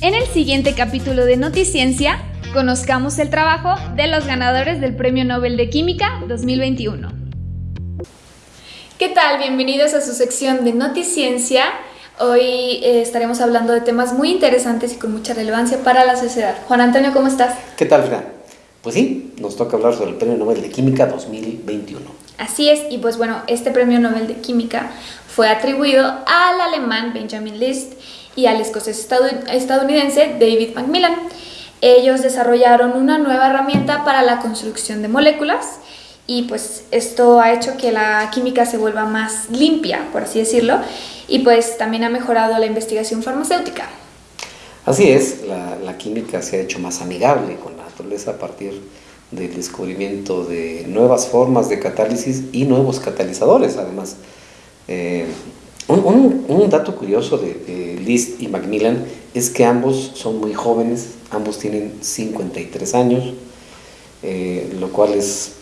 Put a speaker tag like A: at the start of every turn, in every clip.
A: En el siguiente capítulo de Noticiencia, conozcamos el trabajo de los ganadores del Premio Nobel de Química 2021. ¿Qué tal? Bienvenidos a su sección de Noticiencia. Hoy eh, estaremos hablando de temas muy interesantes y con mucha relevancia para la sociedad. Juan Antonio, ¿cómo estás?
B: ¿Qué tal, Fran? Pues sí, nos toca hablar sobre el Premio Nobel de Química 2021.
A: Así es, y pues bueno, este Premio Nobel de Química fue atribuido al alemán Benjamin List y al escocés estadounidense David Macmillan. Ellos desarrollaron una nueva herramienta para la construcción de moléculas y pues esto ha hecho que la química se vuelva más limpia, por así decirlo, y pues también ha mejorado la investigación farmacéutica.
B: Así es, la, química se ha hecho más amigable con la naturaleza a partir del descubrimiento de nuevas formas de catálisis y nuevos catalizadores además. Eh, un, dato curioso de, List y Macmillan es que ambos son muy jóvenes, ambos tienen 53 años, eh, lo cual es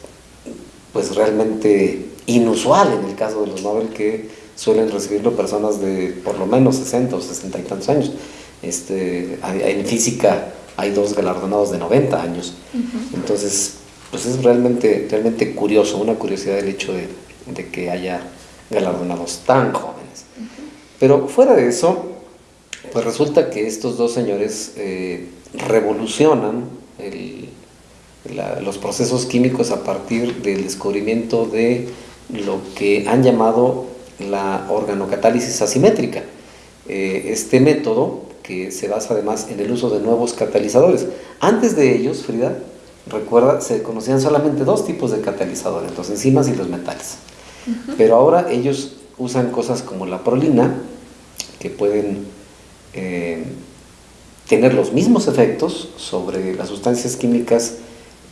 B: pues realmente inusual en el caso de los Nobel que suelen recibirlo personas de por lo menos 60 o 60 y tantos años. Este, en física hay dos galardonados de 90 años. Entonces, pues es realmente, realmente curioso, una curiosidad el hecho de, de que haya galardonados tan jóvenes. Pero fuera de eso, pues resulta que estos dos señores eh, revolucionan los procesos químicos a partir del descubrimiento de lo que han llamado la organocatálisis asimétrica. Eh, este método que se basa además en el uso de nuevos catalizadores. Antes de ellos, Frida, recuerda, se conocían solamente dos tipos de catalizadores, los enzimas y los metales. Pero ahora ellos usan cosas como la prolina, que pueden eh, tener los mismos efectos sobre las sustancias químicas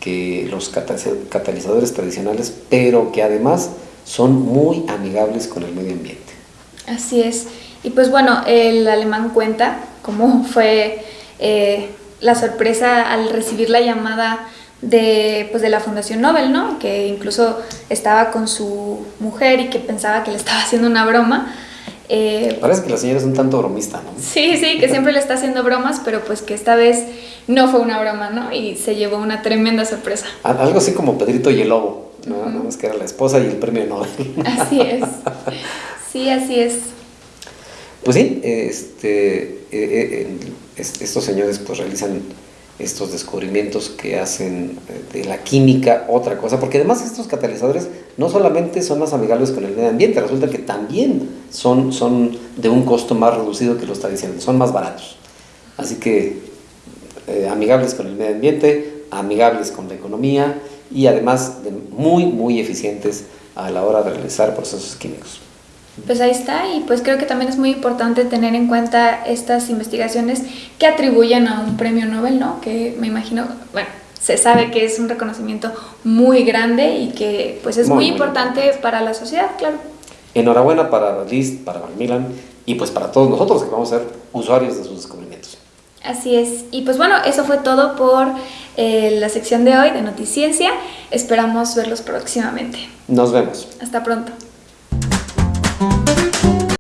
B: que los catalizadores tradicionales, pero que además son muy amigables con el medio ambiente.
A: Así es. Y pues bueno, el alemán cuenta cómo fue eh, la sorpresa al recibir la llamada de, pues de la Fundación Nobel, ¿no? Que incluso estaba con su mujer y que pensaba que le estaba haciendo una broma.
B: Eh, Parece que la señora es un tanto bromista, ¿no?
A: Sí, sí, que siempre le está haciendo bromas, pero pues que esta vez no fue una broma, ¿no? Y se llevó una tremenda sorpresa.
B: Algo así como Pedrito y el Lobo, ¿no? Nada más que era la esposa y el premio Nobel.
A: Así es. Sí, así es.
B: Pues sí, este, eh, eh, estos señores pues realizan estos descubrimientos que hacen eh, de la química otra cosa, porque además estos catalizadores no solamente son más amigables con el medio ambiente, resulta que también son, son de un costo más reducido que los tradicionales, son más baratos. Así que eh, amigables con el medio ambiente, amigables con la economía y además de muy, muy eficientes a la hora de realizar procesos químicos.
A: Pues ahí está y pues creo que también es muy importante tener en cuenta estas investigaciones que atribuyen a un premio Nobel, ¿no? Que me imagino, bueno, se sabe que es un reconocimiento muy grande y que pues es muy, importante para la sociedad, claro.
B: Enhorabuena para Liz, para Macmillan y pues para todos nosotros que vamos a ser usuarios de sus descubrimientos.
A: Así es. Y pues bueno, eso fue todo por eh, la sección de hoy de Noticiencia. Esperamos verlos próximamente.
B: Nos vemos.
A: Hasta pronto. Thank you.